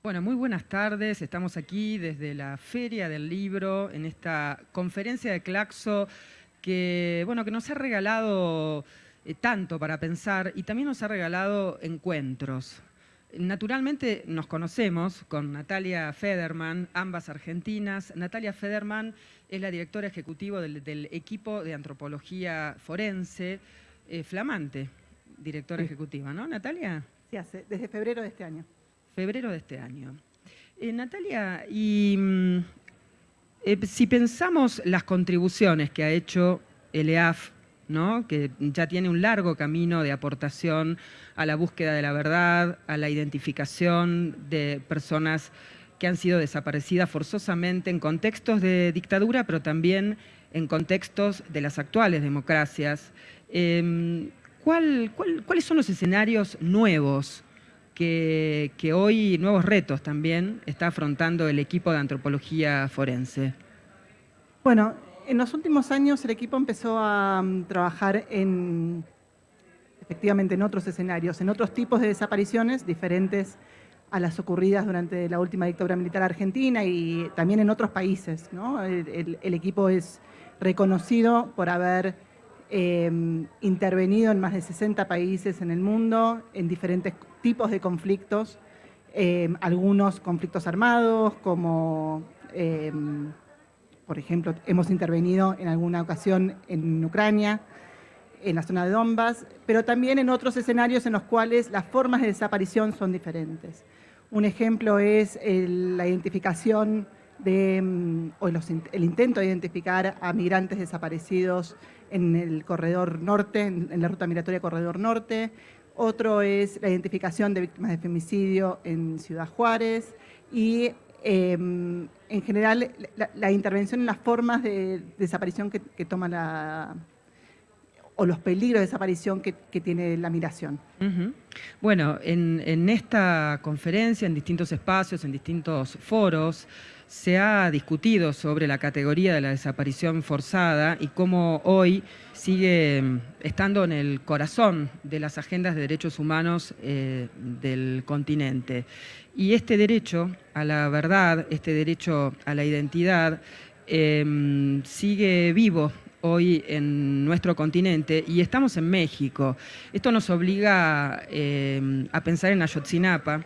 Bueno, muy buenas tardes. Estamos aquí desde la Feria del Libro, en esta conferencia de Claxo que, bueno, que nos ha regalado eh, tanto para pensar y también nos ha regalado encuentros. Naturalmente nos conocemos con Natalia Federman, ambas argentinas. Natalia Federman es la directora ejecutiva del, equipo de antropología forense, eh, flamante directora ejecutiva, ¿no, Natalia? Sí, hace, desde febrero de este año febrero de este año. Eh, Natalia, y mm, eh, si pensamos las contribuciones que ha hecho el EAF, ¿no? que ya tiene un largo camino de aportación a la búsqueda de la verdad, a la identificación de personas que han sido desaparecidas forzosamente en contextos de dictadura, pero también en contextos de las actuales democracias. Em, ¿Cuáles son los escenarios nuevos que, hoy nuevos retos también está afrontando el equipo de antropología forense? Bueno, en los últimos años el equipo empezó a mm, trabajar en, efectivamente en otros escenarios, en otros tipos de desapariciones diferentes a las ocurridas durante la última dictadura militar argentina y también en otros países. El, equipo es reconocido por haber em, intervenido en más de 60 países en el mundo, en diferentes tipos de conflictos, eh, algunos conflictos armados, como eh, por ejemplo hemos intervenido en alguna ocasión en Ucrania, en la zona de Donbass, pero también en otros escenarios en los cuales las formas de desaparición son diferentes. Un ejemplo es la identificación de, mm, o el intento de identificar a migrantes desaparecidos en el corredor norte, en la ruta migratoria corredor norte, otro es la identificación de víctimas de femicidio en Ciudad Juárez y em, en general la, intervención en las formas de desaparición que, toma la o los peligros de desaparición que, tiene la migración. Bueno, en, en esta conferencia, en distintos espacios, en distintos foros, se ha discutido sobre la categoría de la desaparición forzada y cómo hoy sigue mm, estando en el corazón de las agendas de derechos humanos eh, del continente. Y este derecho a la verdad, este derecho a la identidad, em, sigue vivo hoy en nuestro continente y estamos en México. Esto nos obliga em, a pensar en Ayotzinapa,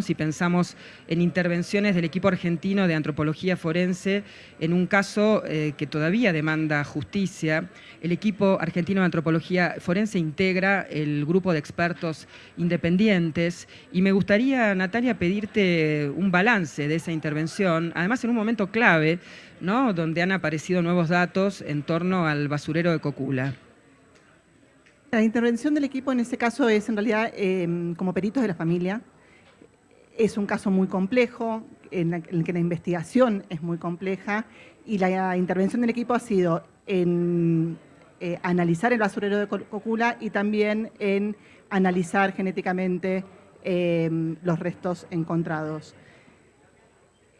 si pensamos en intervenciones del equipo argentino de antropología forense, en un caso eh, que todavía demanda justicia, el equipo argentino de antropología forense integra el grupo de expertos independientes y me gustaría, Natalia, pedirte un balance de esa intervención, además en un momento clave, donde han aparecido nuevos datos en torno al basurero de Cocula. La intervención del equipo en ese caso es en realidad em, como peritos de la familia, es un caso muy complejo, en, el que la investigación es muy compleja y la intervención del equipo ha sido en eh, analizar el basurero de Cocula y también en analizar genéticamente em, los restos encontrados.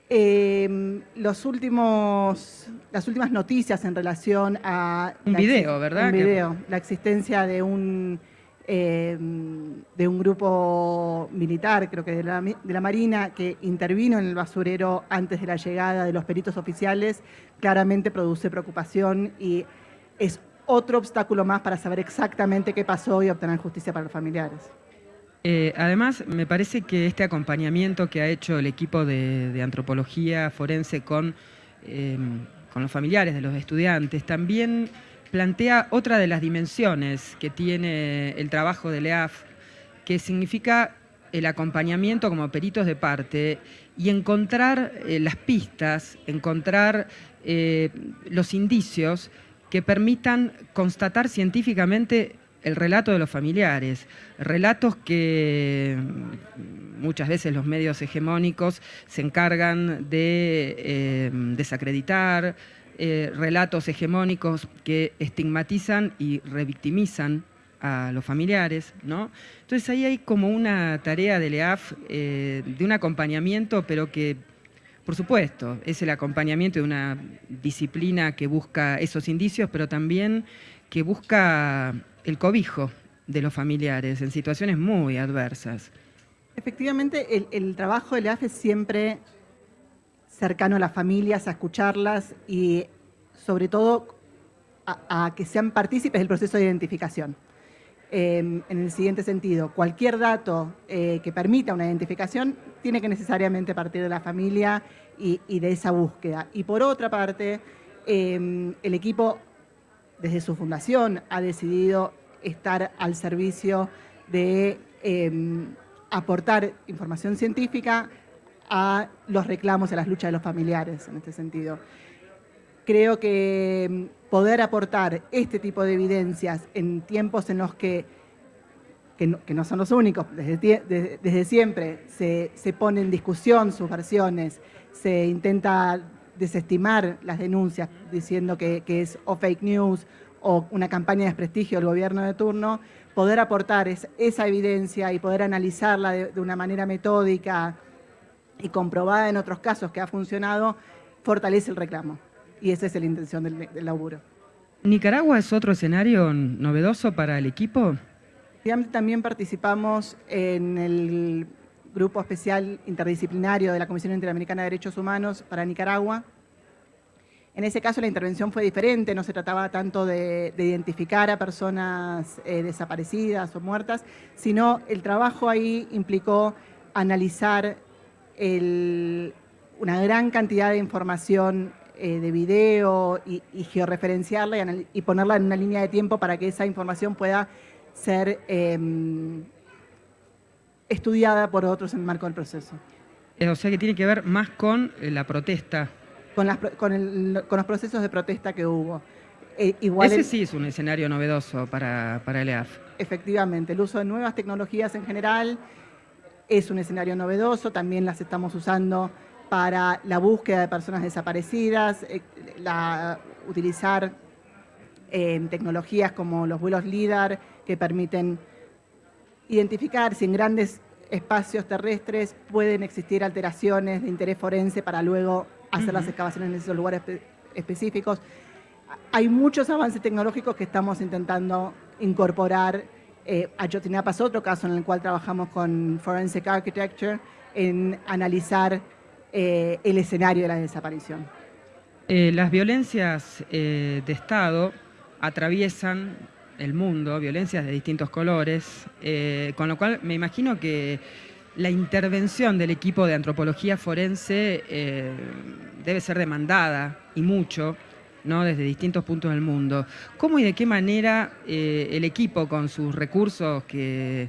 Em, los últimos, las últimas noticias en relación a... Un video, ¿verdad? Un video, la existencia de un eh, de un grupo militar, creo que de la, de la, Marina, que intervino en el basurero antes de la llegada de los peritos oficiales, claramente produce preocupación y es otro obstáculo más para saber exactamente qué pasó y obtener justicia para los familiares. Eh, además, me parece que este acompañamiento que ha hecho el equipo de, antropología forense con, eh, con los familiares de los estudiantes también plantea otra de las dimensiones que tiene el trabajo de EAF, que significa el acompañamiento como peritos de parte y encontrar eh, las pistas, encontrar eh, los indicios que permitan constatar científicamente el relato de los familiares, relatos que mm, muchas veces los medios hegemónicos se encargan de eh, desacreditar, eh, relatos hegemónicos que estigmatizan y revictimizan a los familiares, ¿no? Entonces ahí hay como una tarea del EAF eh, de un acompañamiento, pero que, por supuesto, es el acompañamiento de una disciplina que busca esos indicios, pero también que busca el cobijo de los familiares en situaciones muy adversas. Efectivamente, el, el trabajo del EAF es siempre cercano a las familias, a escucharlas y sobre todo a, que sean partícipes del proceso de identificación. Em, en el siguiente sentido, cualquier dato eh, que permita una identificación tiene que necesariamente partir de la familia y, de esa búsqueda. Y por otra parte, em, el equipo desde su fundación ha decidido estar al servicio de em, aportar información científica a los reclamos, a las luchas de los familiares en este sentido. Creo que mm, poder aportar este tipo de evidencias en tiempos en los que, que, no, son los únicos, desde, desde, siempre se, se pone en discusión sus versiones, se intenta desestimar las denuncias diciendo que, que, es o fake news o una campaña de desprestigio del gobierno de turno, poder aportar esa evidencia y poder analizarla de, una manera metódica y comprobada en otros casos que ha funcionado, fortalece el reclamo. Y esa es la intención del, laburo. ¿Nicaragua es otro escenario novedoso para el equipo? También participamos en el Grupo Especial Interdisciplinario de la Comisión Interamericana de Derechos Humanos para Nicaragua, en ese caso la intervención fue diferente, no se trataba tanto de, identificar a personas eh, desaparecidas o muertas, sino el trabajo ahí implicó analizar una gran cantidad de información eh, de video y, georreferenciarla y, ponerla en una línea de tiempo para que esa información pueda ser em, estudiada por otros en el marco del proceso. O sea que tiene que ver más con eh, la protesta con, los procesos de protesta que hubo. Eh, igual Ese sí es un escenario novedoso para, para el EAF. Efectivamente, el uso de nuevas tecnologías en general es un escenario novedoso, también las estamos usando para la búsqueda de personas desaparecidas, eh, la, utilizar eh, tecnologías como los vuelos LIDAR que permiten identificar si en grandes espacios terrestres pueden existir alteraciones de interés forense para luego hacer las excavaciones en esos lugares específicos. Hay muchos avances tecnológicos que estamos intentando incorporar. Eh, Ayotzinapa otro caso en el cual trabajamos con Forensic Architecture en analizar eh, el escenario de la desaparición. Eh, las violencias eh, de Estado atraviesan el mundo, violencias de distintos colores, con lo cual me imagino que la intervención del equipo de antropología forense debe ser demandada y mucho, desde distintos puntos del mundo. ¿Cómo y de qué manera eh, el equipo con sus recursos que,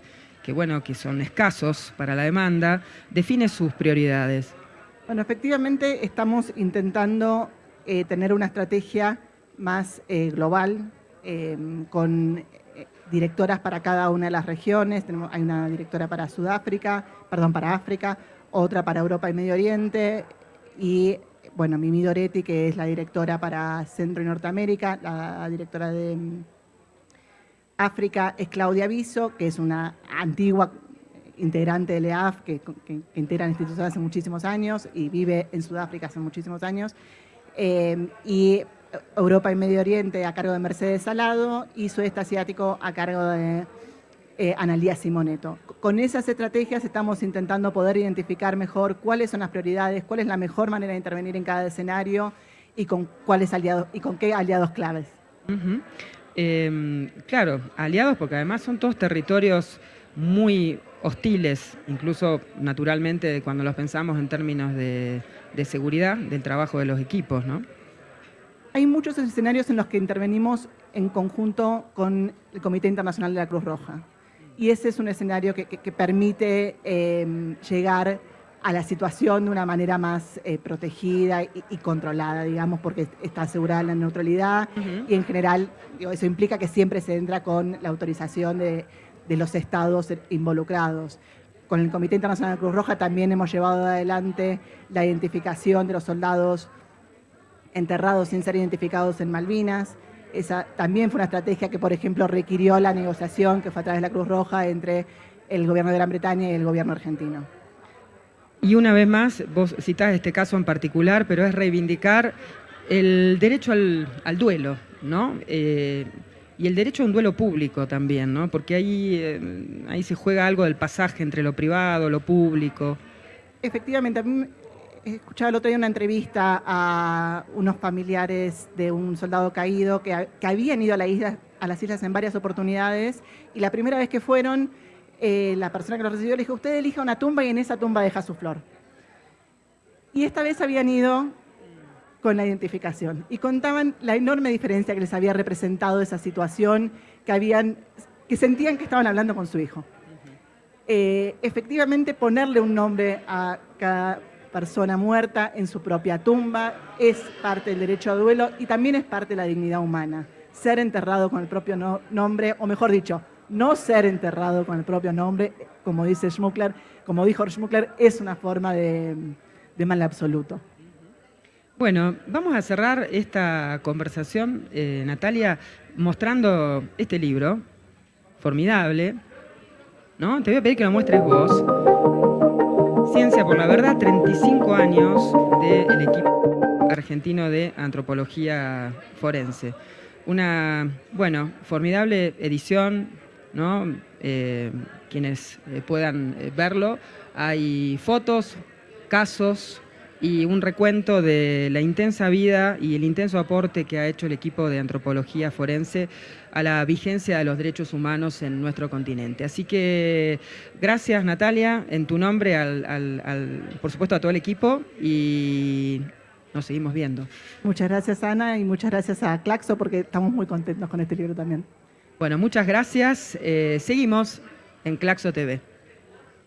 bueno, que son escasos para la demanda, define sus prioridades? Bueno, efectivamente estamos intentando eh, tener una estrategia más global, con directoras para cada una de las regiones, Tenemos, hay una directora para Sudáfrica, perdón, para África, otra para Europa y Medio Oriente, y bueno, Mimi Doretti, que es la directora para Centro y Norteamérica, la directora de mm, África es Claudia Viso, que es una antigua integrante del EAF, que, que, integra la institución hace muchísimos años y vive en Sudáfrica hace muchísimos años. Eh, y Europa y Medio Oriente a cargo de Mercedes Salado y Sudeste Asiático a cargo de eh, Analía Simoneto. Con esas estrategias estamos intentando poder identificar mejor cuáles son las prioridades, cuál es la mejor manera de intervenir en cada escenario y con cuáles aliados y con qué aliados claves. Em, claro, aliados porque además son todos territorios muy hostiles, incluso naturalmente cuando los pensamos en términos de, de seguridad del trabajo de los equipos, ¿no? Hay muchos escenarios en los que intervenimos en conjunto con el Comité Internacional de la Cruz Roja. Y ese es un escenario que, permite em, llegar a la situación de una manera más eh, protegida y, controlada, digamos, porque está asegurada la neutralidad y en general eso implica que siempre se entra con la autorización de, de los estados involucrados. Con el Comité Internacional de la Cruz Roja también hemos llevado adelante la identificación de los soldados enterrados sin ser identificados en Malvinas. Esa también fue una estrategia que, por ejemplo, requirió la negociación que fue a través de la Cruz Roja entre el gobierno de Gran Bretaña y el gobierno argentino. Y una vez más, vos citás este caso en particular, pero es reivindicar el derecho al, duelo, ¿no? Eh, y el derecho a un duelo público también, ¿no? Porque ahí, eh, ahí se juega algo del pasaje entre lo privado, lo público. Efectivamente, a mí escuchaba el otro día una entrevista a unos familiares de un soldado caído que, habían ido a, las islas en varias oportunidades y la primera vez que fueron, eh, la persona que los recibió le dijo, usted elija una tumba y en esa tumba deja su flor. Y esta vez habían ido con la identificación y contaban la enorme diferencia que les había representado esa situación, que, habían, que sentían que estaban hablando con su hijo. Eh, efectivamente, ponerle un nombre a cada persona muerta en su propia tumba, es parte del derecho a duelo y también es parte de la dignidad humana. Ser enterrado con el propio nombre, o mejor dicho, no ser enterrado con el propio nombre, como dice Schmuckler, como dijo Schmuckler, es una forma de, mal absoluto. Bueno, vamos a cerrar esta conversación, eh, Natalia, mostrando este libro, formidable, ¿no? Te voy a pedir que lo muestres vos. Ciencia por la Verdad, 35 años del equipo argentino de antropología forense. Una, bueno, formidable edición, ¿no? Eh, quienes eh, puedan eh, verlo. Hay fotos, casos, y un recuento de la intensa vida y el intenso aporte que ha hecho el equipo de antropología forense a la vigencia de los derechos humanos en nuestro continente. Así que gracias Natalia, en tu nombre, por supuesto a todo el equipo y nos seguimos viendo. Muchas gracias Ana y muchas gracias a Claxo porque estamos muy contentos con este libro también. Bueno, muchas gracias. Eh, seguimos en Claxo TV.